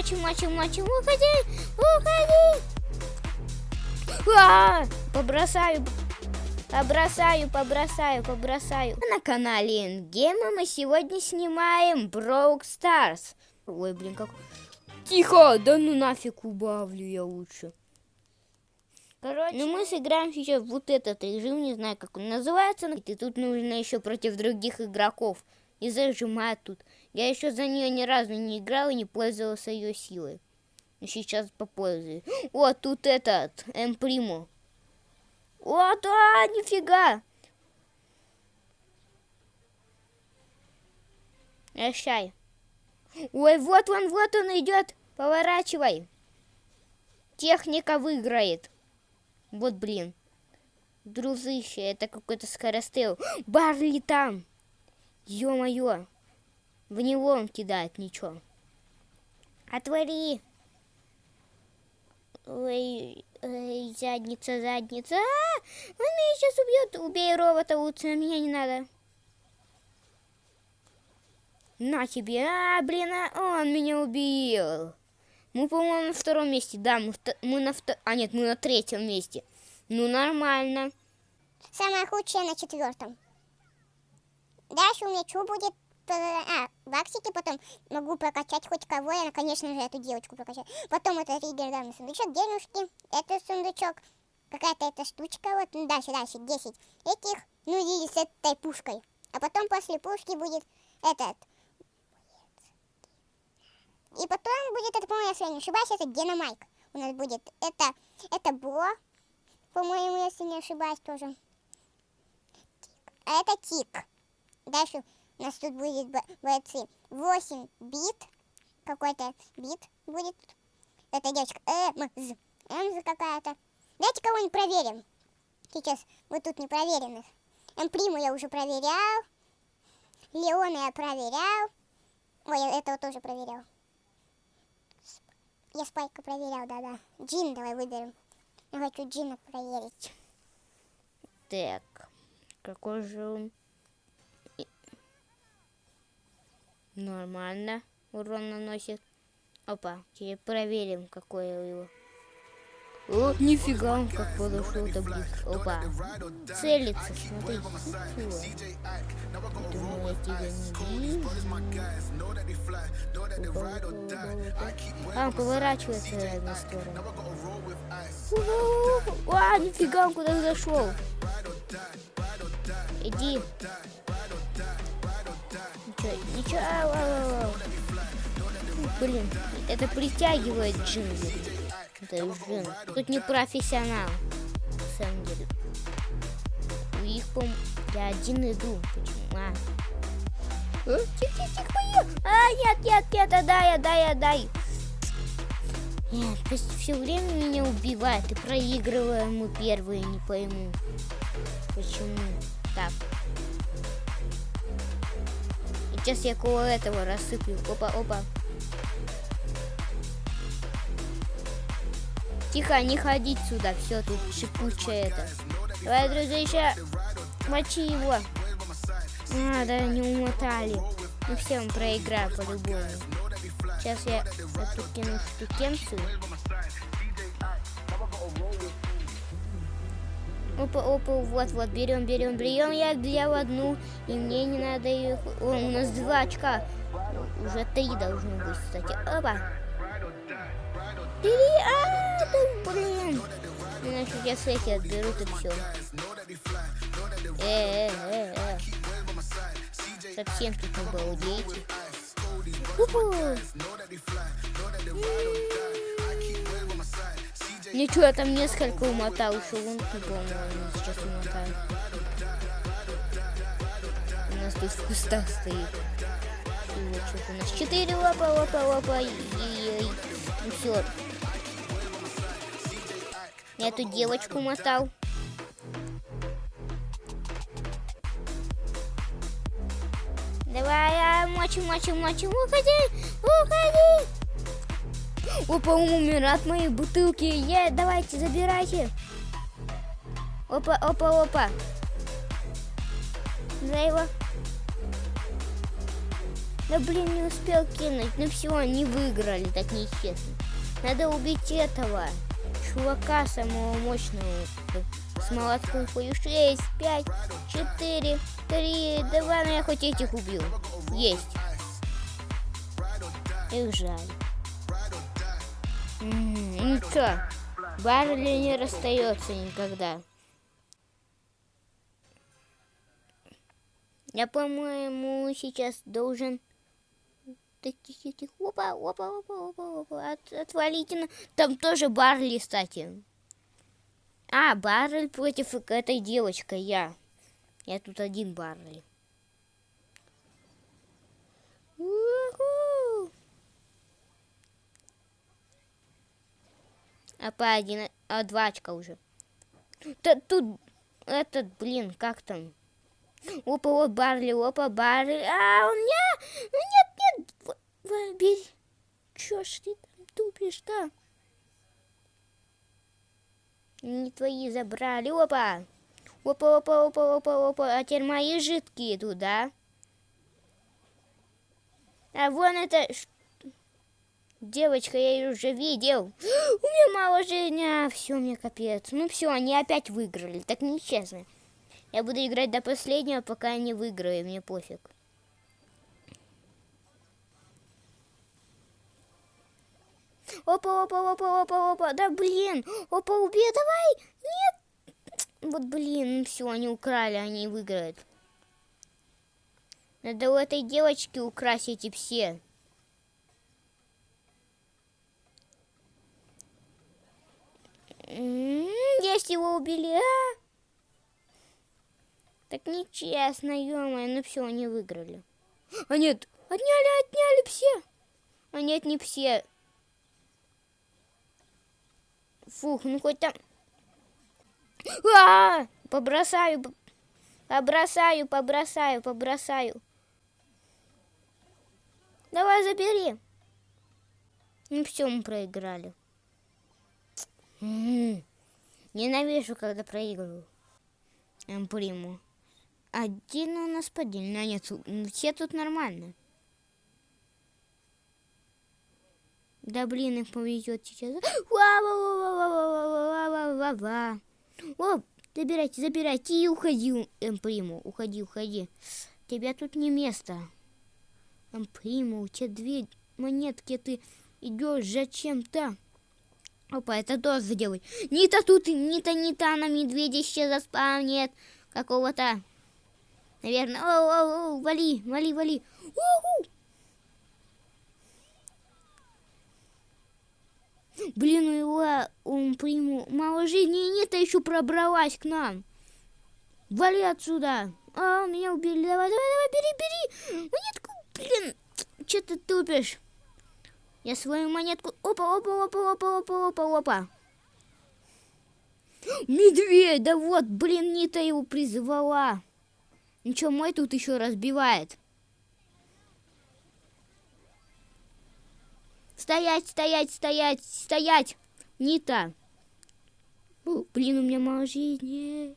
мочим, мочим, мочим. Уходи, уходи. А, побросаю, побросаю, побросаю, побросаю. На канале Ингема мы сегодня снимаем Broke Stars. Ой, блин, как... Тихо, да ну нафиг убавлю я лучше. Короче, ну мы сыграем сейчас вот этот режим, не знаю, как он называется. И тут нужно еще против других игроков. И зажимать тут. Я еще за нее ни разу не играл и не пользовался ее силой. Но сейчас попользуюсь. О, тут этот, Эмпримо. Вот, а, нифига. Прощай. Ой, вот он, вот он идет. Поворачивай. Техника выиграет. Вот, блин. Друзыще, это какой-то скоростел. Барли там. Ё-моё. В него он кидает ничего. Отвори. Ой, ой, задница, задница. А, он меня сейчас убьет. Убей робота лучше, меня не надо. На тебе. А, блин, а, он меня убил. Мы, по-моему, на втором месте. Да, мы, мы на втором... А, нет, мы на третьем месте. Ну, нормально. Самое худшее на четвертом. Дальше у меня что будет? А, баксики, потом могу прокачать хоть кого, я, конечно же, эту девочку прокачаю. Потом это легендарный сундучок, денежки, это сундучок, какая-то эта штучка, вот, ну, дальше, дальше, 10 этих, ну, и с этой пушкой. А потом после пушки будет этот, и потом будет, это, по-моему, если я не ошибаюсь, это Геномайк. У нас будет это, это Бо, по-моему, если не ошибаюсь тоже. А это Тик. Дальше у нас тут будет бойцы. 8 бит. Какой-то бит будет. Это девочка. Эмз. Эмз какая-то. Давайте кого-нибудь проверим. Сейчас мы тут не проверенных. Эмприму я уже проверял. Леона я проверял. Ой, я этого тоже проверял. Я Спайка проверял, да-да. Джин давай выберем. Я хочу Джина проверить. Так, какой же он? Нормально урон наносит. Опа, теперь проверим, какой его. О, нифига он как подошел до близко. Опа. Целится, смотри. Думаю, я тебя не вижу. А, он поворачивается в разные стороны. А, нифига, он куда зашел. Иди. Ау. Блин, это притягивает джингли. Это Жен. Тут не профессионал. На. У них, по я один иду. Почему? А. Тихо, тихо, тихо, А, нет, нет, нет, отдай, отдай, отдай. Нет, пусть все время меня убивает и проигрываем мы первые, не пойму. Почему так? Сейчас я около этого рассыплю. Опа, опа. Тихо, не ходить сюда. Все, тут шипучее это. Давай, друзья, мочи его. А, да, не умотали. Ну все, он проиграет по-любому. Сейчас я эту кину штукенцию. Опа, опа, вот, вот, берем, берем, берем. Я, я в одну, и мне не надо их. О, у нас два очка. Уже три должно быть, кстати. Опа. Бери, а, да, блин. Иначе я с эти отберут и все. Э, э, э, э. Совсем тут не балдеете. Ничего, я там несколько умотал, еще вон по-моему, сейчас умотаю. Тут в кустах стоит. И вот что у нас четыре лапа, лапа, лапа, и, и, и, и все. Я эту девочку мотал. Давай, а, мочим, мочим, мочим. Уходи, уходи. Опа, умер мои бутылки. Е, давайте, забирайте. Опа, опа, опа. За его. Да блин, не успел кинуть. Ну все, они выиграли, так нечестно. Надо убить этого чувака самого мощного. С молотком хою. 6, 5, 4, 3. Давай, ну я хоть этих убил. Есть. Их жаль. Ну что, Барли не расстается никогда. Я, по-моему, сейчас должен... Тихо, тихо, опа, опа, опа, опа, опа, От, отвалите. Там тоже Барли, кстати. А, Барли против этой девочкой, я. Я тут один Барли. А по один, а два очка уже. Да тут этот, блин, как там? Опа, вот Барли, опа, Барли. А, он не... Ну нет, Бери. Чё ж ты там тупишь-то? Не твои забрали. Опа. Опа, опа, опа, опа, опа. А теперь мои жидкие туда. А вон это Девочка, я ее уже видел. У меня мало жизни. А, все, мне капец. Ну все, они опять выиграли. Так нечестно. Я буду играть до последнего, пока я не выиграю. Мне пофиг. Опа, опа, опа, опа, опа. Да блин. Опа, убей, давай. Нет. Вот блин, все, они украли, они выиграют. Надо у этой девочки украсть эти все. Есть его убили, а? Так нечестно, ё ну все, они выиграли. А нет, отняли, отняли все. А нет, не все. Фух, ну хоть там... А, -а, -а! Побросаю, побросаю, побросаю, побросаю. Давай забери. Ну все, мы проиграли. Ненавижу, когда проигрываю. Приму. Один у нас поддельный, а нет, все тут нормально. Да блин, их повезет сейчас. О, забирайте, забирайте и уходи, Эмприму. Уходи, уходи. Тебя тут не место. Эмприму, у тебя две монетки, ты идешь зачем-то. Опа, это тоже сделай. Нита тут, Нита, Нита на медведя еще заспавнит. Какого-то. Наверное. О, о, о, вали, вали, вали. У-ху! Блин, у его он приму мало жизни, и Нита еще пробралась к нам. Вали отсюда. А, меня убили. Давай, давай, давай, бери, бери. Монетку, блин. Че ты тупишь? Я свою монетку... Опа, опа, опа, опа, опа, опа, опа. Медведь, да вот, блин, Нита его призвала. Ничего, мой тут еще разбивает. Стоять, стоять, стоять, стоять. Нита. Блин, у меня мало жизни.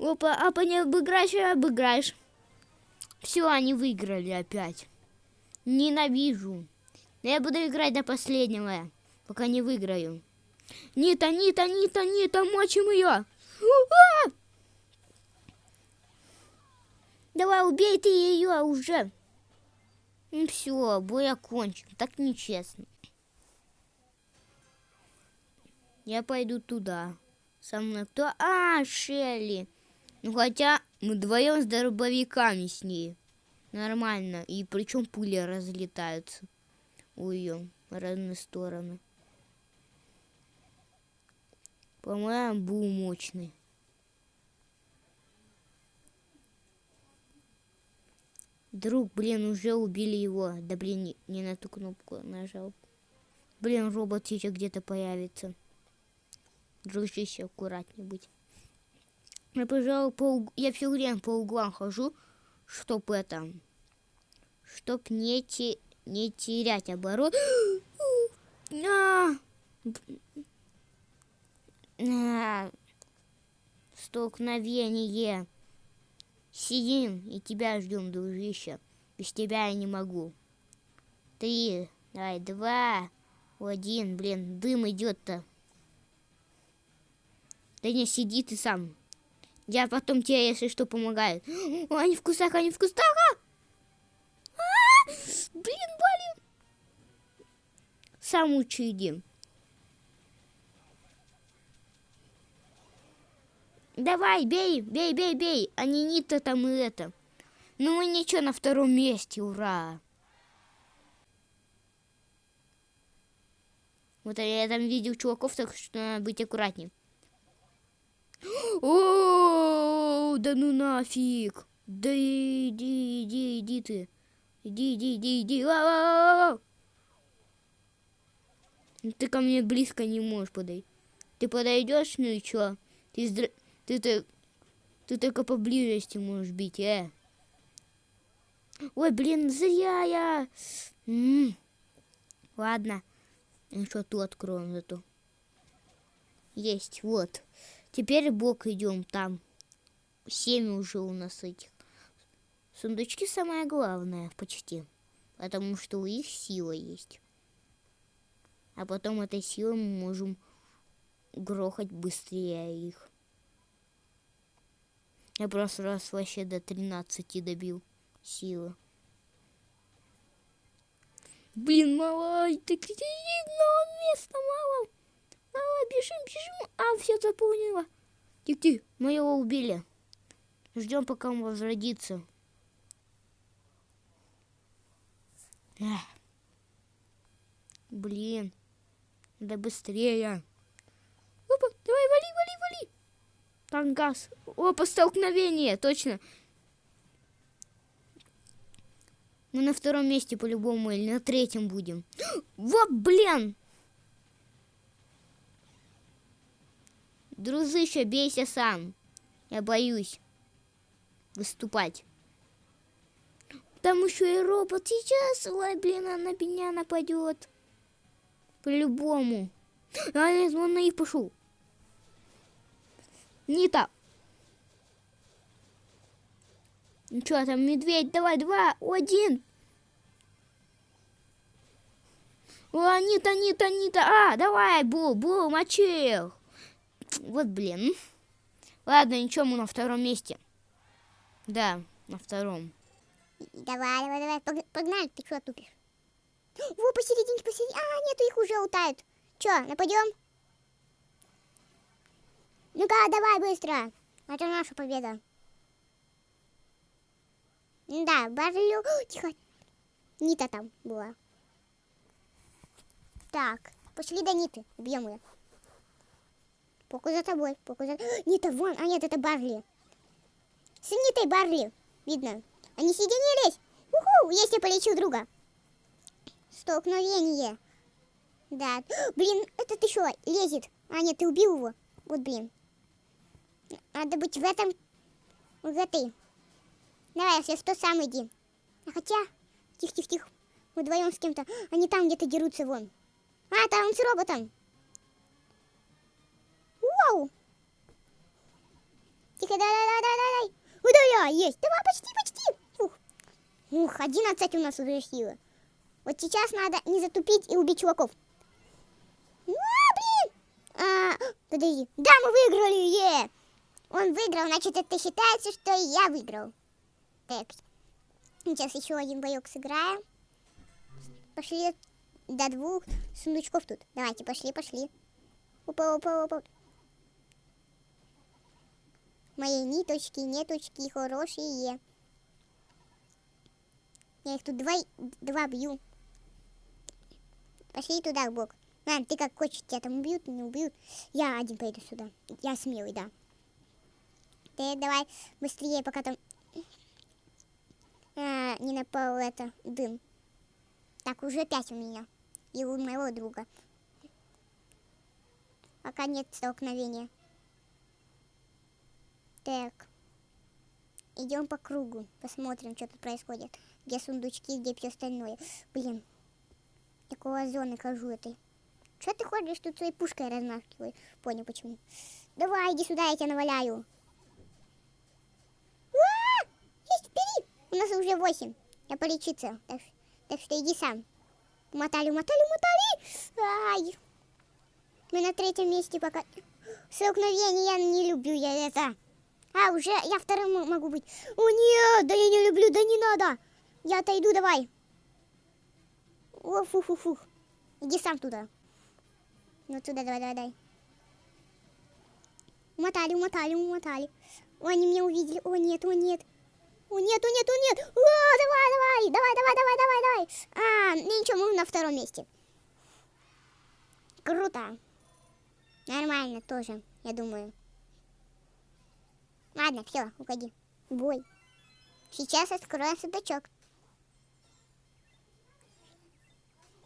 Опа, а по не обыграешь, обыграешь. Все, они выиграли опять. Ненавижу. Но я буду играть до последнего, пока не выиграю. Нита, Нита, Нита, Нита, мочим ее. Давай, убей ты ее уже. Ну все, бой окончен. Так нечестно. Я пойду туда. Со мной кто? А, Шелли. Ну хотя мы вдвоем с дробовиками с ней нормально. И причем пули разлетаются у ее разные стороны. По-моему, был мощный. Друг, блин, уже убили его. Да блин, не, на ту кнопку нажал. Блин, робот сейчас где-то появится. Дружище, аккуратнее быть. Я, пожалуй, по, я все время по углам хожу, чтоб это чтоб не, те, не терять оборот. Столкновение. Сидим и тебя ждем, дружище. Без тебя я не могу. Три, давай, два, один, блин, дым идет-то. Да не, сиди ты сам. Я потом тебе, если что, помогаю. О, они в кустах, они в кустах! А! А! Блин, блин! Сам лучше иди. Давай, бей, бей, бей, бей. А не Нита там и это. Ну мы ничего, на втором месте, ура. Вот я там видел чуваков, так что надо быть аккуратнее. О, да ну нафиг. Да иди, иди, иди ты. Иди, иди, иди, иди. Ты ко мне близко не можешь подойти. Ты подойдешь, ну и чё? Ты. Ты, ты, ты только поблизости можешь бить, э. Ой, блин, зря я. М -м. Ладно. Еще ту откроем зато. Есть, вот. Теперь бок идем там. Семь уже у нас этих. Сундучки самое главное, почти. Потому что у них сила есть. А потом этой силой мы можем грохать быстрее их. Я просто раз вообще до 13 добил силы. Блин, мало, где одного места мало. Мало, бежим, бежим. А, все заполнила. Тихо, тихо, мы его убили. Ждем, пока он возродится. Эх. Блин. Да быстрее. Опа, давай, вали, вали, вали. Там газ. Опа, столкновение, точно. Мы на втором месте по-любому или на третьем будем. Вот, блин! Дружище, бейся сам. Я боюсь выступать. Там еще и робот сейчас. Ой, блин, она на меня нападет. По-любому. А нет, он на них пошел. Не так. Ну что там, медведь, давай, два, один. О, Анита, Анита, Анита. А, давай, Бу, Бу, мочил. Вот, блин. Ладно, ничего, мы на втором месте. Да, на втором. Давай, давай, давай, погнали, ты что тупишь? Во, посередине, посередине. А, нету, их уже утают. Че, нападем? Ну-ка, давай быстро. Это наша победа. Да, Барлю... Тихо. Нита там была. Так, пошли до Ниты. Убьем ее. Поку за тобой. Поку за... Нита, вон. А нет, это Барли. С Нитой Барли. Видно. Они соединились. Уху, я себе полечил друга. Столкновение. Да. Блин, этот еще лезет. А нет, ты убил его. Вот, блин. Надо быть в этом... В этой Давай, если что, сам иди. А хотя, тихо-тихо-тихо, вдвоем с кем-то, они там где-то дерутся вон. А, там он с роботом. Вау! Тихо, да-да-да-да-да. Удаля, есть. Давай, почти, почти. Ух, Ух 11 у нас уже сила. Вот сейчас надо не затупить и убить чуваков. А, блин! А, подожди. Да, мы выиграли, е! Он выиграл, значит, это считается, что я выиграл. Так, сейчас еще один боек сыграем. Пошли до двух сундучков тут. Давайте, пошли, пошли. Опа, опа, опа. Мои ниточки, неточки хорошие. Я их тут два, два бью. Пошли туда, в бок. Ладно, ты как хочешь, тебя там убьют, не убьют. Я один пойду сюда. Я смелый, да. Ты давай быстрее, пока там а, не напал это дым. Так, уже пять у меня. И у моего друга. Пока нет столкновения. Так. Идем по кругу. Посмотрим, что тут происходит. Где сундучки, где все остальное. Блин. Такого зоны хожу этой. Что ты ходишь тут своей пушкой размахиваешь? Понял почему. Давай, иди сюда, я тебя наваляю. А! Нас уже 8. Я полечиться. Так, так что иди сам. Мотали, мотали, мотали. Ай. Мы на третьем месте пока. Столкновение я не люблю я это. А, уже я вторым могу быть. О, нет, да я не люблю, да не надо. Я отойду, давай. О, фу фу фу Иди сам туда. Ну туда, давай, давай, давай. Умотали, умотали, умотали. О, они меня увидели. О, нет, о, нет. О, нет, о, нет, о, давай, давай, давай, давай, давай, давай, давай. А, ну ничего, мы на втором месте. Круто. Нормально тоже, я думаю. Ладно, все, уходи. Бой. Сейчас откроем сундучок.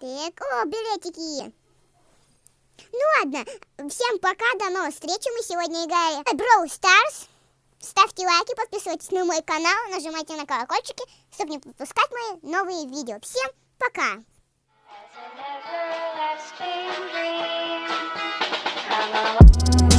Так, о, билетики. Ну ладно, всем пока, до новых встреч. Мы сегодня играли в Brawl Stars. Ставьте лайки, подписывайтесь на мой канал, нажимайте на колокольчики, чтобы не пропускать мои новые видео. Всем пока! Come.